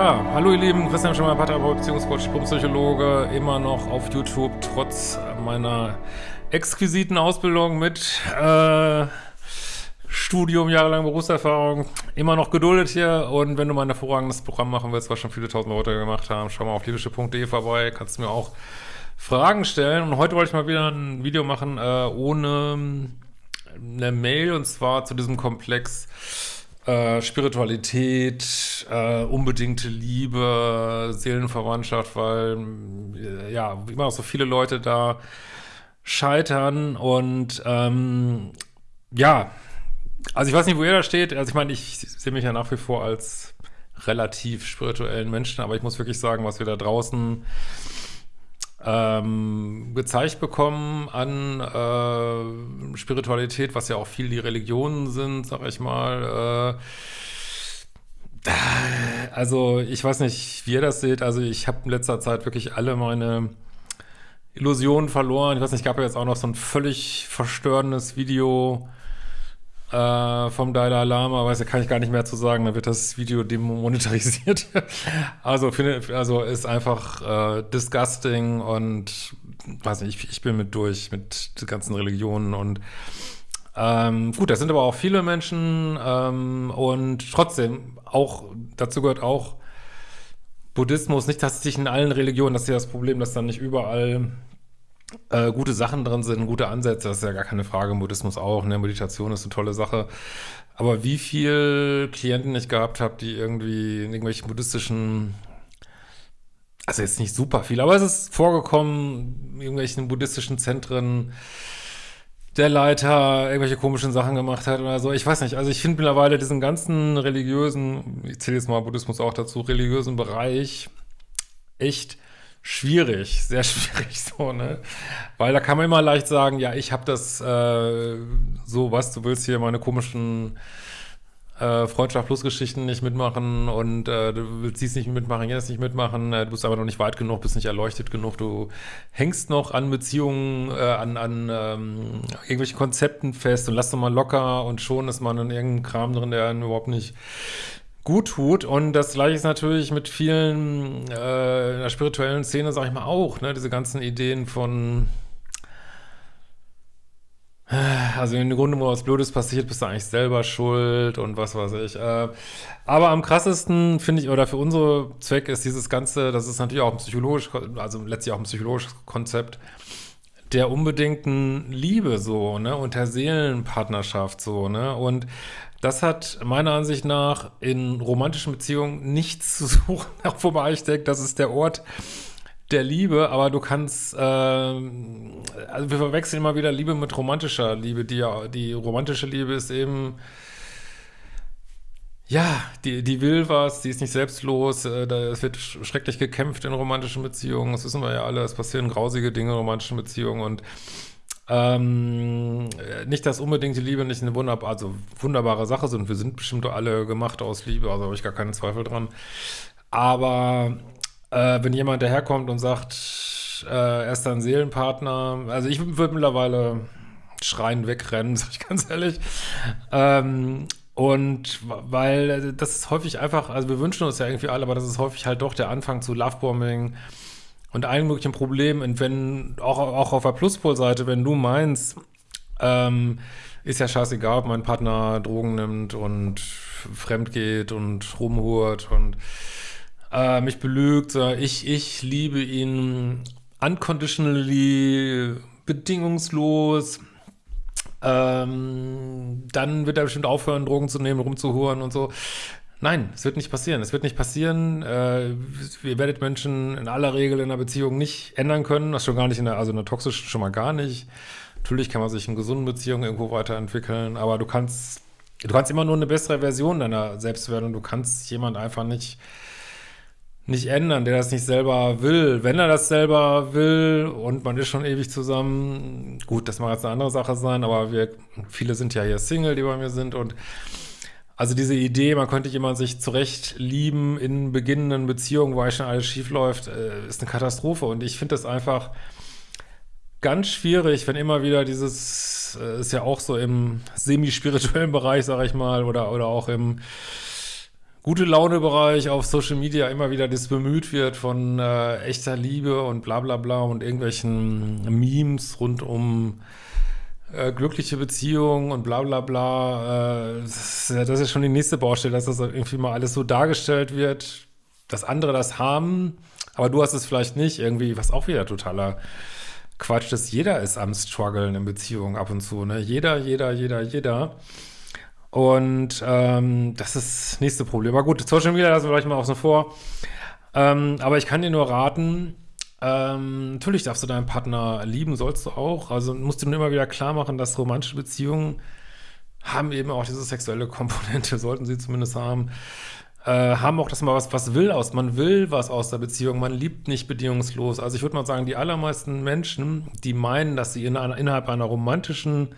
Ja, hallo ihr Lieben, Christian Schimmer, Paartherapeut, Beziehungscoach, Psychologe, immer noch auf YouTube, trotz meiner exquisiten Ausbildung mit äh, Studium, jahrelang Berufserfahrung, immer noch geduldet hier. Und wenn du mal ein hervorragendes Programm machen willst, was schon viele tausend Leute gemacht haben, schau mal auf liebische.de vorbei, kannst du mir auch Fragen stellen. Und heute wollte ich mal wieder ein Video machen äh, ohne eine Mail und zwar zu diesem Komplex äh, Spiritualität, äh, unbedingte Liebe, Seelenverwandtschaft, weil äh, ja, immer noch so viele Leute da scheitern und ähm, ja, also ich weiß nicht, wo ihr da steht. Also ich meine, ich sehe mich ja nach wie vor als relativ spirituellen Menschen, aber ich muss wirklich sagen, was wir da draußen ähm, gezeigt bekommen an äh, Spiritualität, was ja auch viel die Religionen sind, sag ich mal. Äh, also ich weiß nicht, wie ihr das seht. Also ich habe in letzter Zeit wirklich alle meine Illusionen verloren. Ich weiß nicht, gab ja jetzt auch noch so ein völlig verstörendes Video äh, vom Dalai Lama, weiß, da kann ich gar nicht mehr zu sagen, da wird das Video demonetarisiert. also, finde, also ist einfach äh, disgusting und weiß nicht, ich, ich bin mit durch mit den ganzen Religionen und ähm, gut, das sind aber auch viele Menschen ähm, und trotzdem auch, dazu gehört auch Buddhismus, nicht, dass sich in allen Religionen, das ist ja das Problem, dass dann nicht überall äh, gute Sachen drin sind, gute Ansätze, das ist ja gar keine Frage, Buddhismus auch, ne, Meditation ist eine tolle Sache. Aber wie viel Klienten ich gehabt habe, die irgendwie in irgendwelchen buddhistischen, also jetzt nicht super viel, aber es ist vorgekommen, in irgendwelchen buddhistischen Zentren, der Leiter irgendwelche komischen Sachen gemacht hat oder so. Ich weiß nicht, also ich finde mittlerweile diesen ganzen religiösen, ich zähle jetzt mal Buddhismus auch dazu, religiösen Bereich echt schwierig, sehr schwierig so, ne? Weil da kann man immer leicht sagen, ja, ich habe das äh, so, was, du willst hier meine komischen äh, Freundschaft plus Geschichten nicht mitmachen und äh, du willst dies nicht mitmachen, jenes nicht mitmachen, äh, du bist aber noch nicht weit genug, bist nicht erleuchtet genug, du hängst noch an Beziehungen, äh, an, an ähm, irgendwelchen Konzepten fest und lass doch mal locker und schon ist man in irgendeinem Kram drin, der einen überhaupt nicht gut tut. Und das gleiche ist natürlich mit vielen äh, in der spirituellen Szene, sag ich mal, auch, ne? Diese ganzen Ideen von also im Grunde, wo was Blödes passiert, bist du eigentlich selber schuld und was weiß ich. Äh, aber am krassesten finde ich, oder für unsere Zwecke ist dieses Ganze, das ist natürlich auch ein psychologisch, also letztlich auch ein psychologisches Konzept der unbedingten Liebe so, ne, und der Seelenpartnerschaft so, ne, und das hat meiner Ansicht nach in romantischen Beziehungen nichts zu suchen, wobei ich denke, das ist der Ort der Liebe, aber du kannst, äh, also wir verwechseln immer wieder Liebe mit romantischer Liebe. Die, die romantische Liebe ist eben, ja, die, die will was, die ist nicht selbstlos, äh, da, es wird schrecklich gekämpft in romantischen Beziehungen, das wissen wir ja alle, es passieren grausige Dinge in romantischen Beziehungen und ähm, nicht, dass unbedingt die Liebe nicht eine wunderbar, also wunderbare Sache sind. Wir sind bestimmt alle gemacht aus Liebe, also habe ich gar keinen Zweifel dran. Aber äh, wenn jemand daherkommt und sagt, äh, er ist ein Seelenpartner, also ich würde mittlerweile schreien wegrennen, sag ich ganz ehrlich. Ähm, und weil das ist häufig einfach, also wir wünschen uns ja irgendwie alle, aber das ist häufig halt doch der Anfang zu Lovebombing, und allen möglichen Problemen. Und wenn, auch, auch auf der Pluspol-Seite, wenn du meinst, ähm, ist ja scheißegal, ob mein Partner Drogen nimmt und fremd geht und rumhurt und äh, mich belügt. Ich, ich liebe ihn unconditionally, bedingungslos. Ähm, dann wird er bestimmt aufhören, Drogen zu nehmen, rumzuhuren und so. Nein, es wird nicht passieren. Es wird nicht passieren. Äh, ihr werdet Menschen in aller Regel in einer Beziehung nicht ändern können. Das schon gar nicht in der, also in der toxischen schon mal gar nicht. Natürlich kann man sich in gesunden Beziehungen irgendwo weiterentwickeln, aber du kannst, du kannst immer nur eine bessere Version deiner selbst werden und du kannst jemand einfach nicht, nicht ändern, der das nicht selber will. Wenn er das selber will und man ist schon ewig zusammen, gut, das mag jetzt eine andere Sache sein, aber wir, viele sind ja hier Single, die bei mir sind und also diese Idee, man könnte jemand sich zurecht lieben in beginnenden Beziehungen, eigentlich schon alles schief läuft, äh, ist eine Katastrophe. Und ich finde das einfach ganz schwierig, wenn immer wieder dieses, äh, ist ja auch so im semi-spirituellen Bereich, sage ich mal, oder, oder auch im gute Laune-Bereich auf Social Media immer wieder das bemüht wird von äh, echter Liebe und bla bla bla und irgendwelchen Memes rund um äh, glückliche Beziehungen und bla bla bla. Äh, das, ist, das ist schon die nächste Baustelle, dass das irgendwie mal alles so dargestellt wird, dass andere das haben, aber du hast es vielleicht nicht. Irgendwie, was auch wieder totaler Quatsch ist. Jeder ist am struggeln in Beziehungen ab und zu. Ne? Jeder, jeder, jeder, jeder. Und ähm, das ist das nächste Problem. Aber gut, Social Media lassen wir gleich mal außen vor. Ähm, aber ich kann dir nur raten, ähm, natürlich darfst du deinen Partner lieben, sollst du auch. Also musst du nur immer wieder klar machen, dass romantische Beziehungen haben eben auch diese sexuelle Komponente, sollten sie zumindest haben. Äh, haben auch, dass man was, was will aus, man will was aus der Beziehung, man liebt nicht bedingungslos. Also ich würde mal sagen, die allermeisten Menschen, die meinen, dass sie in einer, innerhalb einer romantischen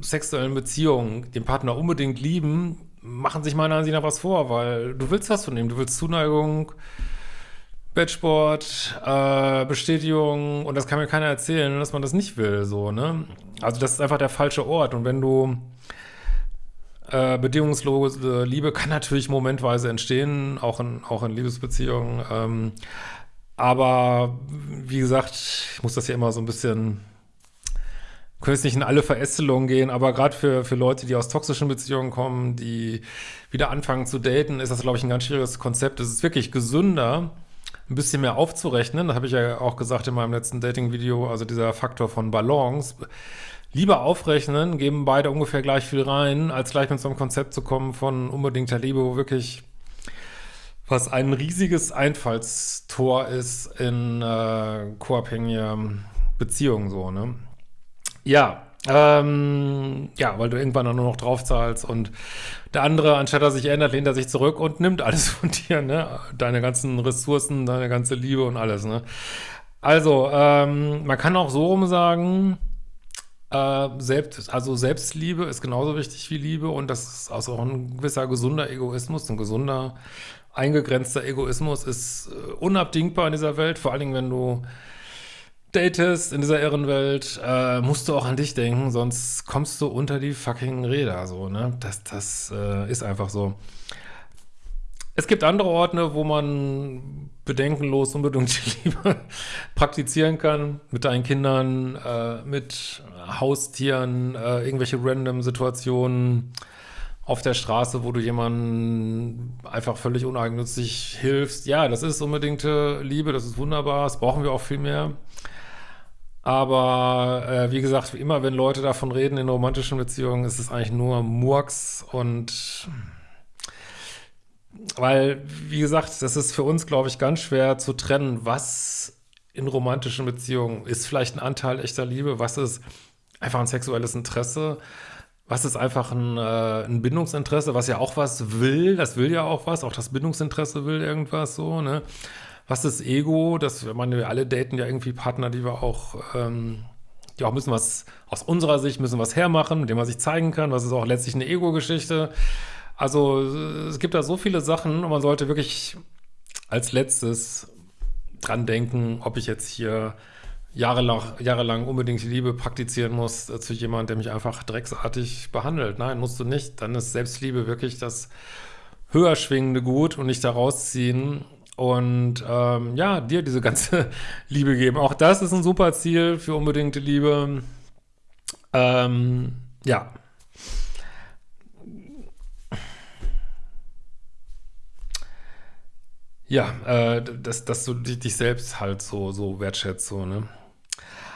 sexuellen Beziehung den Partner unbedingt lieben, machen sich meiner Ansicht nach was vor, weil du willst was von ihm, du willst Zuneigung, Bettsport, äh, Bestätigung und das kann mir keiner erzählen, dass man das nicht will, so, ne? Also das ist einfach der falsche Ort und wenn du äh, bedingungslose Liebe kann natürlich momentweise entstehen, auch in, auch in Liebesbeziehungen, ähm, aber wie gesagt, ich muss das ja immer so ein bisschen können jetzt nicht in alle Verästelungen gehen, aber gerade für, für Leute, die aus toxischen Beziehungen kommen, die wieder anfangen zu daten, ist das, glaube ich, ein ganz schwieriges Konzept. Es ist wirklich gesünder, ein bisschen mehr aufzurechnen. Das habe ich ja auch gesagt in meinem letzten Dating-Video, also dieser Faktor von Balance. Lieber aufrechnen, geben beide ungefähr gleich viel rein, als gleich mit so einem Konzept zu kommen von unbedingter Liebe, wo wirklich was ein riesiges Einfallstor ist in äh, co-abhängige Beziehungen so, ne? Ja, ähm, ja, weil du irgendwann dann nur noch draufzahlst und der andere, anstatt dass sich ändert, lehnt er sich zurück und nimmt alles von dir, ne? Deine ganzen Ressourcen, deine ganze Liebe und alles, ne? Also, ähm, man kann auch so rum sagen, äh, selbst, also Selbstliebe ist genauso wichtig wie Liebe und das ist also auch ein gewisser gesunder Egoismus, ein gesunder, eingegrenzter Egoismus ist äh, unabdingbar in dieser Welt, vor allen Dingen, wenn du datest in dieser Irrenwelt, äh, musst du auch an dich denken, sonst kommst du unter die fucking Räder, so, ne? Das, das äh, ist einfach so. Es gibt andere Orte, wo man bedenkenlos unbedingt Liebe praktizieren kann, mit deinen Kindern, äh, mit Haustieren, äh, irgendwelche random Situationen auf der Straße, wo du jemanden einfach völlig uneigennützig hilfst. Ja, das ist unbedingte Liebe, das ist wunderbar, das brauchen wir auch viel mehr. Aber äh, wie gesagt, immer wenn Leute davon reden in romantischen Beziehungen, ist es eigentlich nur Murks und weil, wie gesagt, das ist für uns, glaube ich, ganz schwer zu trennen, was in romantischen Beziehungen ist vielleicht ein Anteil echter Liebe, was ist einfach ein sexuelles Interesse, was ist einfach ein, äh, ein Bindungsinteresse, was ja auch was will, das will ja auch was, auch das Bindungsinteresse will irgendwas so, ne? Was ist Ego? Das, ich meine, wir alle daten ja irgendwie Partner, die wir auch, ähm, die auch müssen was, aus unserer Sicht müssen was hermachen, mit dem man sich zeigen kann. Was ist auch letztlich eine Ego-Geschichte? Also, es gibt da so viele Sachen und man sollte wirklich als letztes dran denken, ob ich jetzt hier jahrelang, jahrelang unbedingt Liebe praktizieren muss äh, zu jemandem, der mich einfach drecksartig behandelt. Nein, musst du nicht. Dann ist Selbstliebe wirklich das höher schwingende Gut und nicht da rausziehen und ähm, ja, dir diese ganze Liebe geben. Auch das ist ein super Ziel für unbedingte Liebe. Ähm, ja. Ja, äh, dass, dass du dich, selbst halt so, so wertschätzt, so, ne?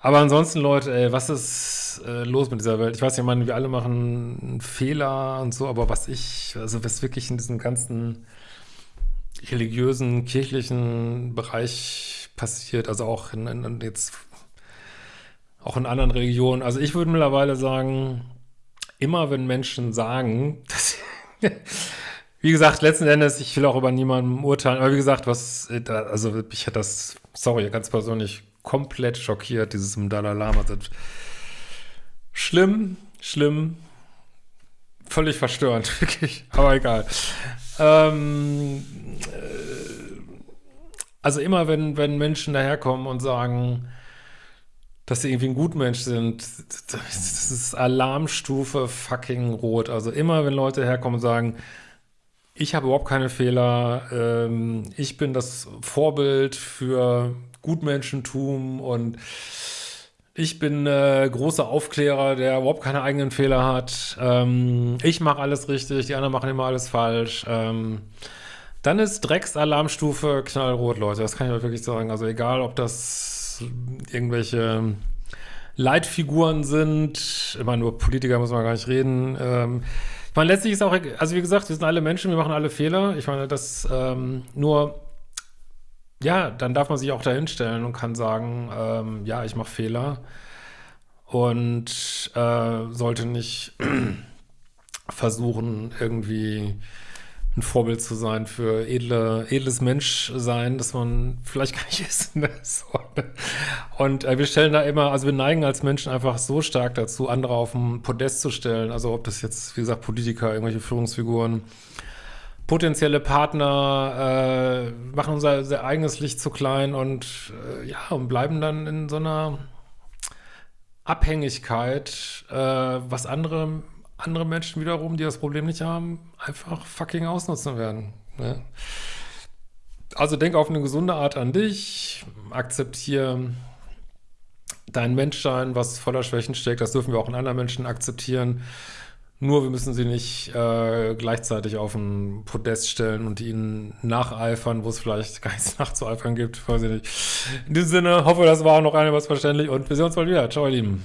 Aber ansonsten, Leute, ey, was ist äh, los mit dieser Welt? Ich weiß ich meine, wir alle machen Fehler und so, aber was ich, also was wirklich in diesem ganzen religiösen, kirchlichen Bereich passiert, also auch in, in, jetzt auch in anderen Religionen. Also ich würde mittlerweile sagen, immer wenn Menschen sagen, dass wie gesagt, letzten Endes, ich will auch über niemanden urteilen, aber wie gesagt, was, also ich hätte das, sorry, ganz persönlich komplett schockiert, dieses im Dalai Lama. Schlimm, schlimm, völlig verstörend, wirklich, aber egal. Ähm, äh, also immer, wenn, wenn Menschen daherkommen und sagen, dass sie irgendwie ein Gutmensch sind, das ist Alarmstufe fucking rot. Also immer, wenn Leute herkommen und sagen, ich habe überhaupt keine Fehler. Ähm, ich bin das Vorbild für Gutmenschentum und ich bin äh, großer Aufklärer, der überhaupt keine eigenen Fehler hat. Ähm, ich mache alles richtig, die anderen machen immer alles falsch. Ähm, dann ist Drecksalarmstufe knallrot, Leute. Das kann ich euch wirklich sagen. Also egal, ob das irgendwelche Leitfiguren sind. Immer nur Politiker muss man gar nicht reden. Ähm, ich meine, letztlich ist auch, also wie gesagt, wir sind alle Menschen, wir machen alle Fehler. Ich meine, das ähm, nur ja, dann darf man sich auch dahinstellen und kann sagen, ähm, ja, ich mache Fehler und äh, sollte nicht versuchen, irgendwie ein Vorbild zu sein für edle, edles Menschsein, dass man vielleicht gar nicht ist. Ne? So. Und äh, wir stellen da immer, also wir neigen als Menschen einfach so stark dazu, andere auf ein Podest zu stellen. Also ob das jetzt, wie gesagt, Politiker, irgendwelche Führungsfiguren, potenzielle Partner äh, machen unser, unser, eigenes Licht zu klein und äh, ja, und bleiben dann in so einer Abhängigkeit, äh, was andere, andere Menschen wiederum, die das Problem nicht haben, einfach fucking ausnutzen werden. Ne? Also denk auf eine gesunde Art an dich, akzeptiere dein Menschsein, was voller Schwächen steckt, das dürfen wir auch in anderen Menschen akzeptieren. Nur wir müssen sie nicht äh, gleichzeitig auf ein Podest stellen und ihnen nacheifern, wo es vielleicht gar nichts nachzueifern gibt. Weiß ich nicht. In diesem Sinne, hoffe, das war noch einiges verständlich und wir sehen uns bald wieder. Ciao, ihr Lieben.